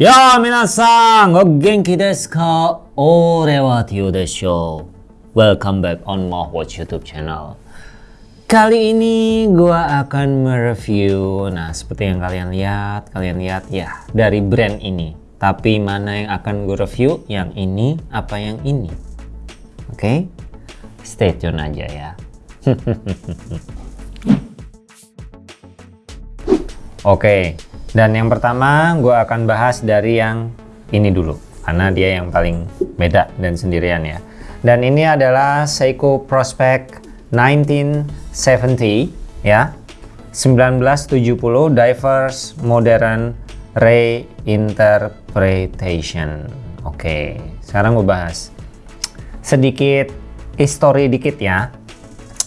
Ya, minasan, o genki desu ka? Ore wa Tio desho. Welcome back on Watch YouTube channel. Kali ini gua akan mereview, nah seperti yang kalian lihat, kalian lihat ya dari brand ini. Tapi mana yang akan gue review? Yang ini apa yang ini? Oke, okay? stay tune aja ya. Oke, dan yang pertama gue akan bahas dari yang ini dulu. Karena dia yang paling beda dan sendirian ya. Dan ini adalah Seiko Prospect 1970 ya. 1970 Diverse Modern Reinterpretation. Oke, sekarang gue bahas sedikit history dikit ya.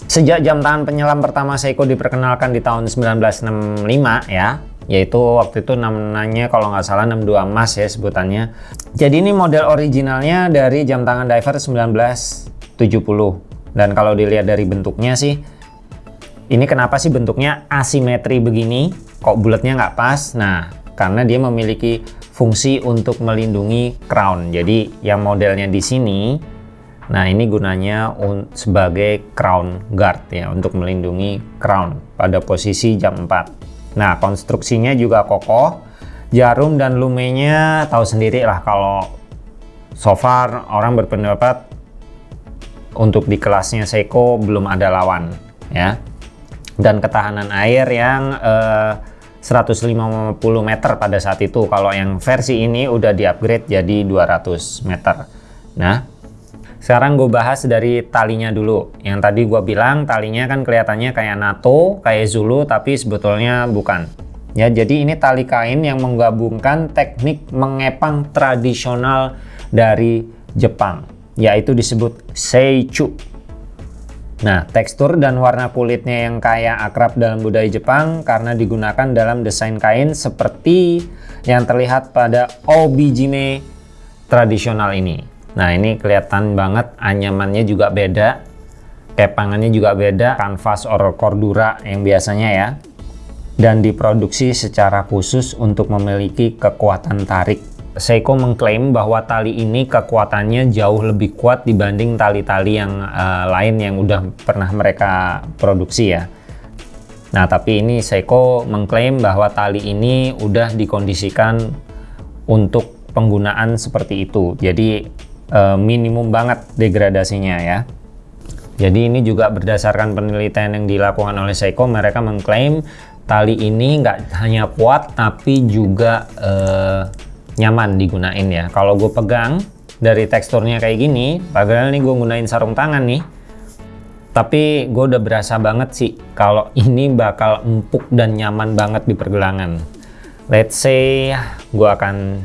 Sejak jam tangan penyelam pertama Seiko diperkenalkan di tahun 1965 ya, yaitu waktu itu namanya kalau nggak salah 62 emas ya sebutannya. Jadi ini model originalnya dari jam tangan diver 1970. Dan kalau dilihat dari bentuknya sih, ini kenapa sih bentuknya asimetri begini? Kok bulatnya nggak pas? Nah, karena dia memiliki fungsi untuk melindungi crown. Jadi yang modelnya di sini Nah ini gunanya sebagai crown guard ya untuk melindungi crown pada posisi jam 4. Nah konstruksinya juga kokoh, jarum dan lumenya tahu sendiri lah kalau so far orang berpendapat untuk di kelasnya Seiko belum ada lawan ya. Dan ketahanan air yang eh, 150 meter pada saat itu kalau yang versi ini udah di upgrade jadi 200 meter. Nah sekarang gue bahas dari talinya dulu. Yang tadi gue bilang talinya kan kelihatannya kayak NATO, kayak Zulu, tapi sebetulnya bukan. Ya, jadi ini tali kain yang menggabungkan teknik mengepang tradisional dari Jepang, yaitu disebut seichu. Nah, tekstur dan warna kulitnya yang kayak akrab dalam budaya Jepang karena digunakan dalam desain kain seperti yang terlihat pada obijime tradisional ini. Nah ini kelihatan banget anyamannya juga beda, kepangannya juga beda, kanvas or cordura yang biasanya ya. Dan diproduksi secara khusus untuk memiliki kekuatan tarik. Seiko mengklaim bahwa tali ini kekuatannya jauh lebih kuat dibanding tali-tali yang uh, lain yang udah pernah mereka produksi ya. Nah tapi ini Seiko mengklaim bahwa tali ini udah dikondisikan untuk penggunaan seperti itu. Jadi uh, minimum banget degradasinya ya. Jadi ini juga berdasarkan penelitian yang dilakukan oleh Seiko, mereka mengklaim tali ini nggak hanya kuat tapi juga uh, nyaman digunain ya. Kalau gue pegang dari teksturnya kayak gini, padahal ini gue gunain sarung tangan nih, tapi gue udah berasa banget sih kalau ini bakal empuk dan nyaman banget di pergelangan. Let's say gue akan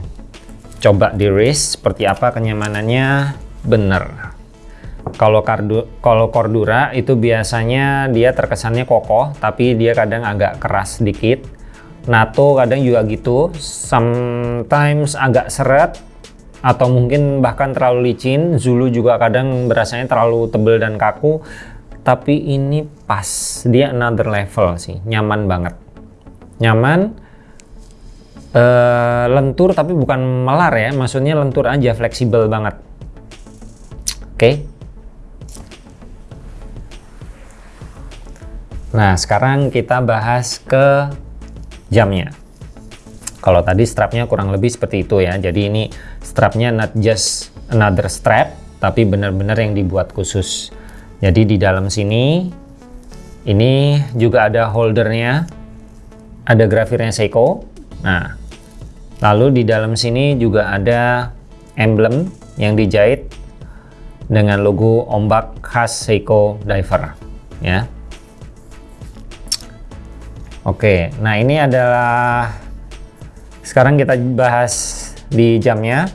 coba di wrist seperti apa kenyamanannya? Bener. Kalau kardu kalau cordura itu biasanya dia terkesannya kokoh tapi dia kadang agak keras sedikit NATO kadang juga gitu. Sometimes agak seret atau mungkin bahkan terlalu licin. Zulu juga kadang berasanya terlalu tebel dan kaku. Tapi ini pas. Dia another level sih. Nyaman banget. Nyaman uh, lentur tapi bukan melar ya maksudnya lentur aja fleksibel banget. Oke. Okay. nah sekarang kita bahas ke jamnya. Kalau tadi strapnya kurang lebih seperti itu ya. Jadi ini strapnya not just another strap tapi benar-benar yang dibuat khusus. Jadi di dalam sini ini juga ada holdernya. Ada grafirnya Seiko Nah, lalu di dalam sini juga ada emblem yang dijahit dengan logo ombak khas Seiko Diver ya. Oke, nah ini adalah sekarang kita bahas di jamnya.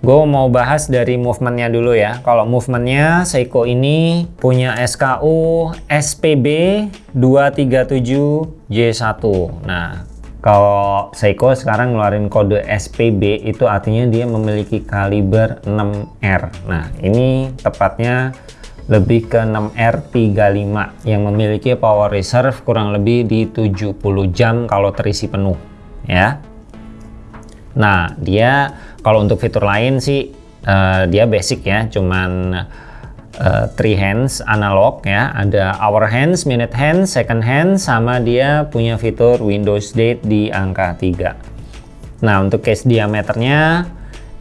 Gue mau bahas dari movementnya dulu ya. Kalau movementnya Seiko ini punya SKU SPB 237J1. Nah, kalau Seiko sekarang ngeluarin kode SPB itu artinya dia memiliki kaliber 6R. Nah, ini tepatnya lebih ke 6R35 yang memiliki power reserve kurang lebih di 70 jam kalau terisi penuh ya. Nah, dia kalau untuk fitur lain sih uh, dia basic ya, cuman uh, three hands analog ya, ada hour hands, minute hands, second hands, sama dia punya fitur Windows Date di angka 3. Nah, untuk case diameternya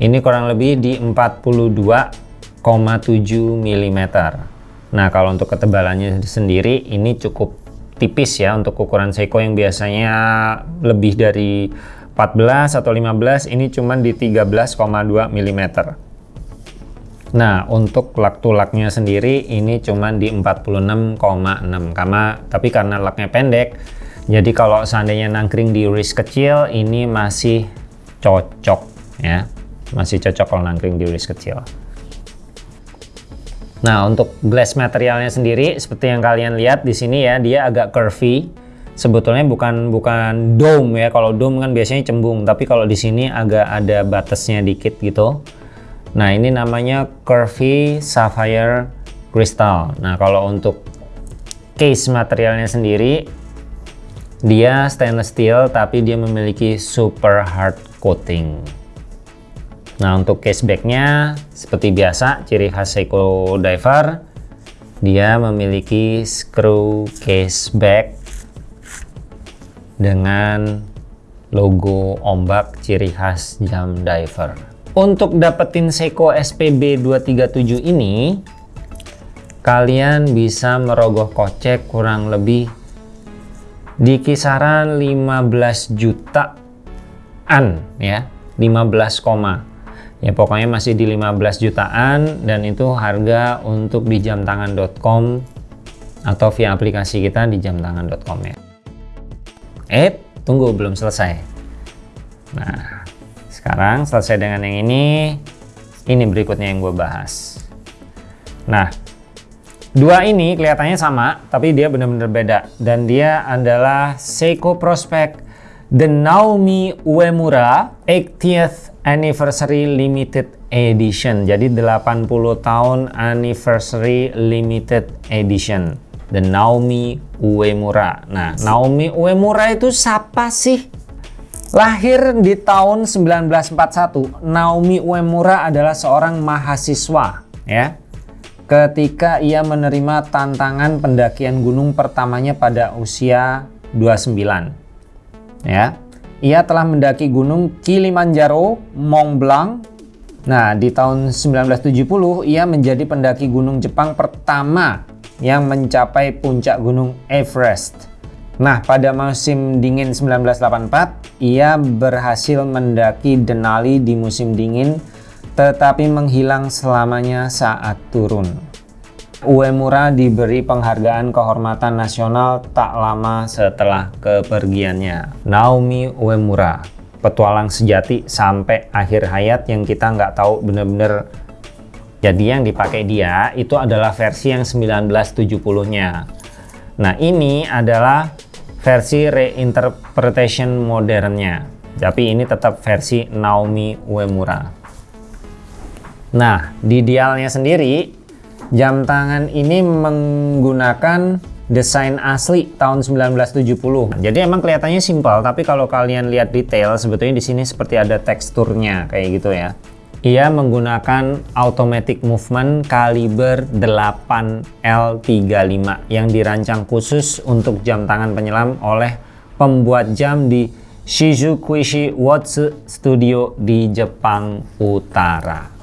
ini kurang lebih di 42,7 mm. Nah, kalau untuk ketebalannya sendiri ini cukup tipis ya untuk ukuran Seiko yang biasanya lebih dari 14 atau 15 ini cuma di 13,2 mm nah untuk lak tulaknya sendiri ini cuma di 46,6 karena tapi karena laknya pendek jadi kalau seandainya nangkring di wrist kecil ini masih cocok ya. Masih cocok kalau nangkring di wrist kecil. Nah untuk glass materialnya sendiri seperti yang kalian lihat di sini ya dia agak curvy. Sebetulnya bukan bukan dome ya. Kalau dome kan biasanya cembung tapi kalau di sini agak ada batasnya dikit gitu nah ini namanya curvy sapphire crystal nah kalau untuk case materialnya sendiri dia stainless steel tapi dia memiliki super hard coating nah untuk case backnya seperti biasa ciri khas Seiko Diver dia memiliki screw case back dengan logo ombak ciri khas jam diver. Untuk dapetin Seiko SPB 237 ini, kalian bisa merogoh kocek kurang lebih di kisaran 15 jutaan ya, 15, ya pokoknya masih di 15 jutaan dan itu harga untuk di jamtangan.com atau via aplikasi kita di jamtangan.com ya. Eh, tunggu belum selesai. Nah, sekarang selesai dengan yang ini, ini berikutnya yang gue bahas. Nah, dua ini kelihatannya sama, tapi dia benar-benar beda. Dan dia adalah Seiko Prospect The Naomi Uemura 80th Anniversary Limited Edition. Jadi 80 tahun Anniversary Limited Edition. The Naomi Uemura. Nah, Naomi Uemura itu siapa sih? Lahir di tahun 1941, Naomi Uemura adalah seorang mahasiswa ya. Ketika ia menerima tantangan pendakian gunung pertamanya pada usia 29. Ya. Ia telah mendaki gunung Kilimanjaro, Mont Blanc. Nah, di tahun 1970 ia menjadi pendaki gunung Jepang pertama yang mencapai puncak gunung Everest. Nah, pada musim dingin 1984, ia berhasil mendaki Denali di musim dingin, tetapi menghilang selamanya saat turun. Uemura diberi penghargaan kehormatan nasional tak lama setelah kepergiannya. Naomi Uemura, petualang sejati sampai akhir hayat yang kita nggak tahu benar-benar jadi yang dipakai dia itu adalah versi yang 1970-nya. Nah ini adalah versi reinterpretation modernnya. Tapi ini tetap versi Naomi Uemura. Nah di dialnya sendiri jam tangan ini menggunakan desain asli tahun 1970. Jadi emang kelihatannya simpel, tapi kalau kalian lihat detail sebetulnya di sini seperti ada teksturnya kayak gitu ya. Ia menggunakan automatic movement kaliber 8L35 yang dirancang khusus untuk jam tangan penyelam oleh pembuat jam di Shizukuishi Watch Studio di Jepang Utara.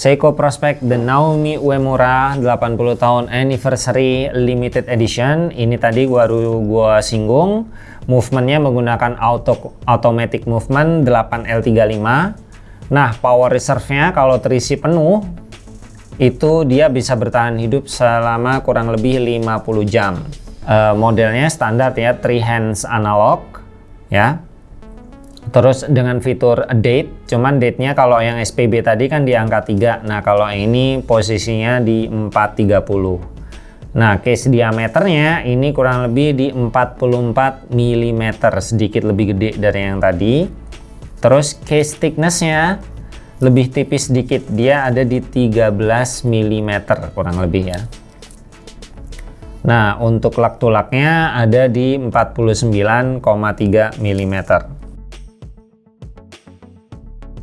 Seiko Prospect The Naomi Uemura 80 tahun Anniversary Limited Edition. Ini tadi baru gua singgung movementnya menggunakan auto automatic movement 8L35 nah power reserve-nya kalau terisi penuh itu dia bisa bertahan hidup selama kurang lebih 50 jam. Uh, modelnya standar ya three hands analog ya terus dengan fitur date cuman date-nya kalau yang SPB tadi kan di angka 3 nah kalau ini posisinya di 430 Nah, case diameternya ini kurang lebih di 44 mm, sedikit lebih gede dari yang tadi. Terus case thicknessnya lebih tipis sedikit, dia ada di 13 mm kurang lebih ya. Nah, untuk lak tulaknya ada di 49,3 mm.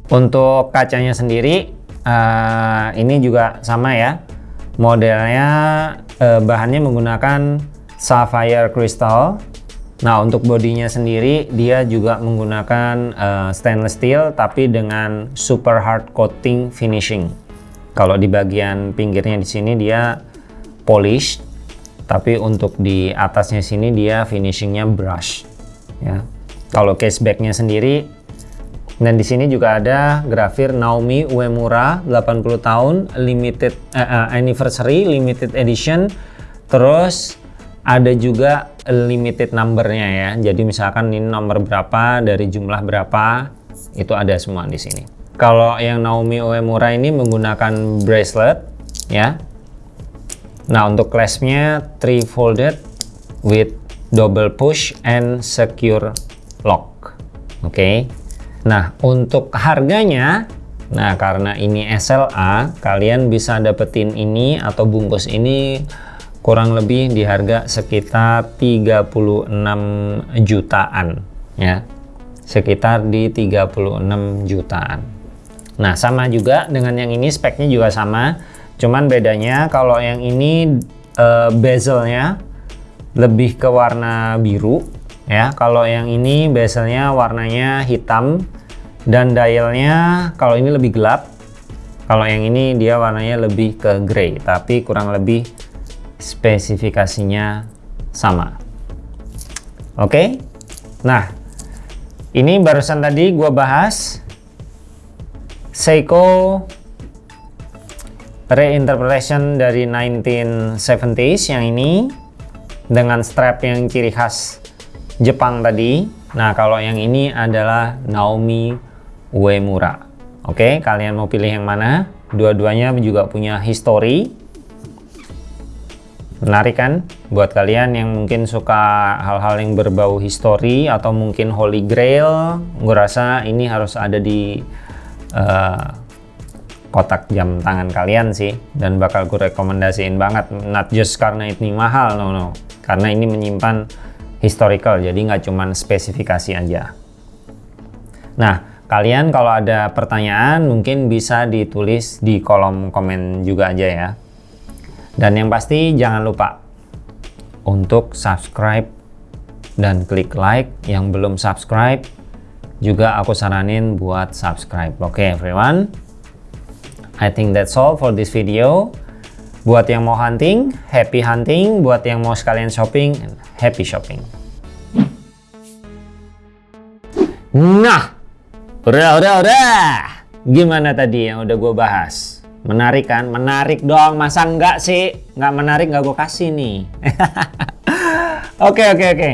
Untuk kacanya sendiri uh, ini juga sama ya. Modelnya uh, bahannya menggunakan sapphire crystal. Nah, untuk bodinya sendiri dia juga menggunakan uh, stainless steel tapi dengan super hard coating finishing. Kalau di bagian pinggirnya di sini dia polish, tapi untuk di atasnya sini dia finishingnya brush. Ya. Kalau casebacknya sendiri dan di sini juga ada grafir Naomi Uemura 80 tahun limited uh, anniversary limited edition. Terus ada juga limited numbernya ya. Jadi misalkan ini nomor berapa dari jumlah berapa itu ada semua di sini. Kalau yang Naomi Uemura ini menggunakan bracelet ya. Nah untuk claspnya three folded with double push and secure lock. Oke. Okay. Nah, untuk harganya, nah karena ini SLA, kalian bisa dapetin ini atau bungkus ini kurang lebih di harga sekitar 36 jutaan ya. Sekitar di 36 jutaan. Nah, sama juga dengan yang ini speknya juga sama. Cuman bedanya kalau yang ini uh, bezelnya lebih ke warna biru ya. Kalau yang ini bezelnya warnanya hitam dan dialnya kalau ini lebih gelap. Kalau yang ini dia warnanya lebih ke grey tapi kurang lebih spesifikasinya sama. Oke? Okay? nah ini barusan tadi gua bahas Seiko reinterpretation dari 1970s yang ini dengan strap yang ciri khas Jepang tadi. Nah kalau yang ini adalah Naomi Uemura. Oke, kalian mau pilih yang mana? Dua-duanya juga punya history. Menarik kan? Buat kalian yang mungkin suka hal-hal yang berbau history atau mungkin holy grail, gue rasa ini harus ada di uh, kotak jam tangan kalian sih. Dan bakal gue rekomendasiin banget. Not just karena ini mahal, no no. Karena ini menyimpan historical, jadi nggak cuman spesifikasi aja. Nah, Kalian kalau ada pertanyaan mungkin bisa ditulis di kolom komen juga aja ya. Dan yang pasti jangan lupa untuk subscribe dan klik like yang belum subscribe juga aku saranin buat subscribe. Oke okay, everyone. I think that's all for this video. Buat yang mau hunting, happy hunting. Buat yang mau sekalian shopping, happy shopping. Nah, Udah, udah, udah. Gimana tadi yang udah gue bahas? Menarik kan? Menarik dong. Masa enggak sih? Enggak menarik enggak gue kasih nih. Oke, oke, oke.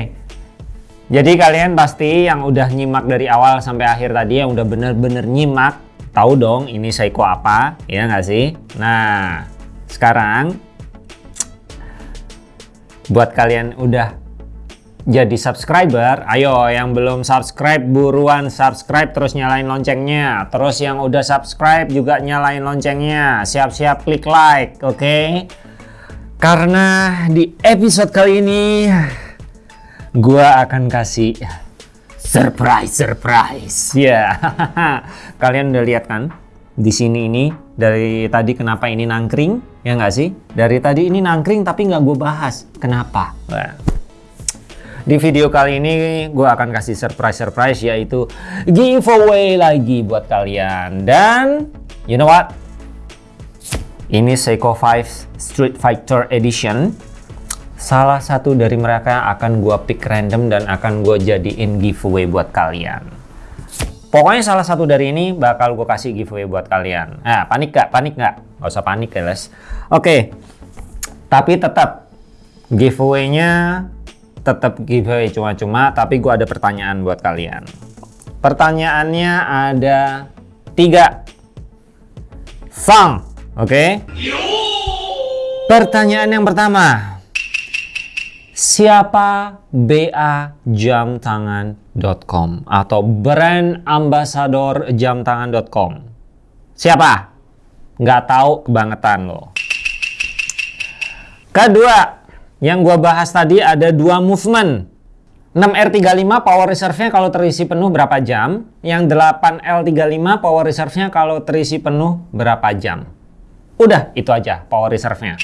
Jadi kalian pasti yang udah nyimak dari awal sampai akhir tadi, yang udah bener-bener nyimak, tahu dong ini Seiko apa, ya nggak sih? Nah, sekarang buat kalian udah jadi subscriber, ayo yang belum subscribe buruan subscribe terus nyalain loncengnya. Terus yang udah subscribe juga nyalain loncengnya. Siap-siap klik like, oke? Okay? Karena di episode kali ini gua akan kasih surprise surprise. Ya. Yeah. Kalian udah lihat kan? Di sini ini dari tadi kenapa ini nangkring? Ya nggak sih? Dari tadi ini nangkring tapi nggak gue bahas. Kenapa? Di video kali ini gue akan kasih surprise-surprise yaitu giveaway lagi buat kalian. Dan you know what? Ini Seiko 5 Street Fighter Edition. Salah satu dari mereka akan gue pick random dan akan gue jadiin giveaway buat kalian. Pokoknya salah satu dari ini bakal gue kasih giveaway buat kalian. Nah, panik gak? Panik gak? Gak usah panik ya, Les. Oke. Okay. Tapi tetap giveaway-nya tetap giveaway cuma-cuma, tapi gue ada pertanyaan buat kalian. Pertanyaannya ada tiga. Sang, oke? Okay? Pertanyaan yang pertama. Siapa BA jamtangan.com atau brand ambassador jamtangan.com? Siapa? Nggak tahu kebangetan loh. Kedua, yang gua bahas tadi ada dua movement. 6R35 power reserve-nya kalau terisi penuh berapa jam? Yang 8L35 power reserve-nya kalau terisi penuh berapa jam? Udah, itu aja power reserve-nya.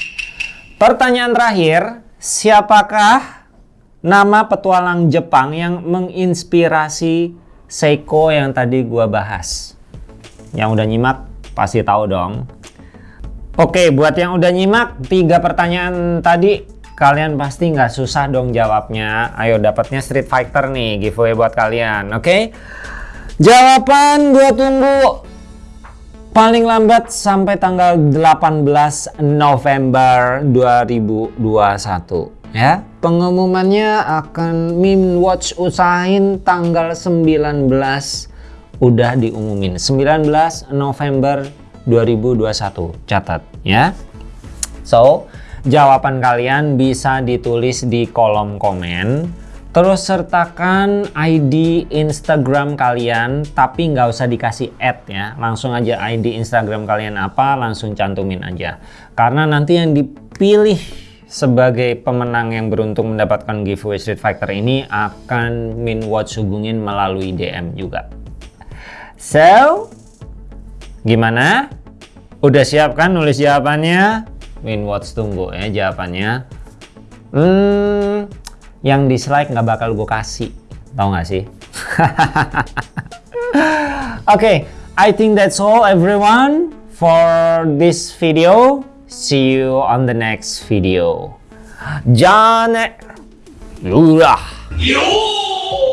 Pertanyaan terakhir, siapakah nama petualang Jepang yang menginspirasi Seiko yang tadi gua bahas? Yang udah nyimak pasti tahu dong. Oke, buat yang udah nyimak tiga pertanyaan tadi, kalian pasti nggak susah dong jawabnya. Ayo dapatnya Street Fighter nih, giveaway buat kalian, oke? Jawaban gue tunggu paling lambat sampai tanggal 18 November 2021 ya. Pengumumannya akan Mim Watch usahain tanggal 19 udah diumumin 19 November 2021 catat ya so jawaban kalian bisa ditulis di kolom komen. Terus sertakan ID Instagram kalian tapi nggak usah dikasih add ya. Langsung aja ID Instagram kalian apa langsung cantumin aja. Karena nanti yang dipilih sebagai pemenang yang beruntung mendapatkan giveaway Street Fighter ini akan Min Watch hubungin melalui DM juga. So gimana? Udah siap kan nulis jawabannya? Watch tunggu ya jawabannya. Hmm, yang dislike nggak bakal gue kasih. Tahu nggak sih? Oke, okay, I think that's all everyone for this video. See you on the next video. Jangan... Udah. Yo!